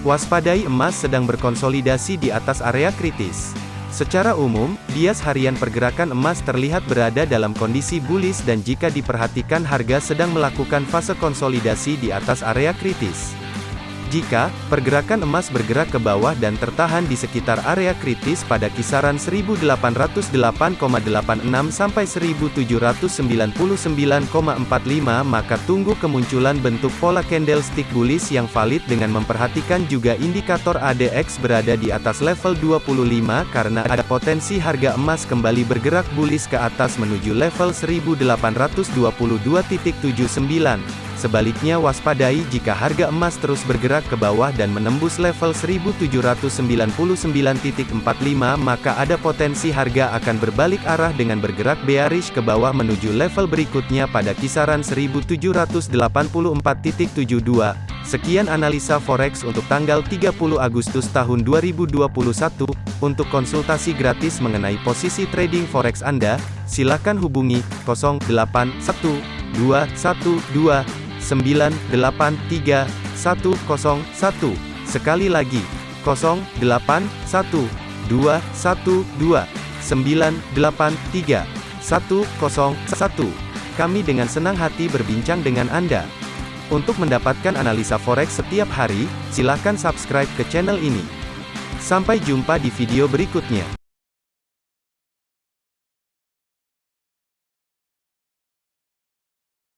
Waspadai emas sedang berkonsolidasi di atas area kritis. Secara umum, bias harian pergerakan emas terlihat berada dalam kondisi bullish dan jika diperhatikan harga sedang melakukan fase konsolidasi di atas area kritis. Jika pergerakan emas bergerak ke bawah dan tertahan di sekitar area kritis pada kisaran 1808,86 sampai 1799,45 maka tunggu kemunculan bentuk pola candlestick bullish yang valid dengan memperhatikan juga indikator ADX berada di atas level 25 karena ada potensi harga emas kembali bergerak bullish ke atas menuju level 1822.79. Sebaliknya waspadai jika harga emas terus bergerak ke bawah dan menembus level 1799.45 maka ada potensi harga akan berbalik arah dengan bergerak bearish ke bawah menuju level berikutnya pada kisaran 1784.72. Sekian analisa forex untuk tanggal 30 Agustus tahun 2021. Untuk konsultasi gratis mengenai posisi trading forex Anda, silakan hubungi 081212 983 101. Sekali lagi, 081 212 983 101. Kami dengan senang hati berbincang dengan Anda. Untuk mendapatkan analisa forex setiap hari, silakan subscribe ke channel ini. Sampai jumpa di video berikutnya.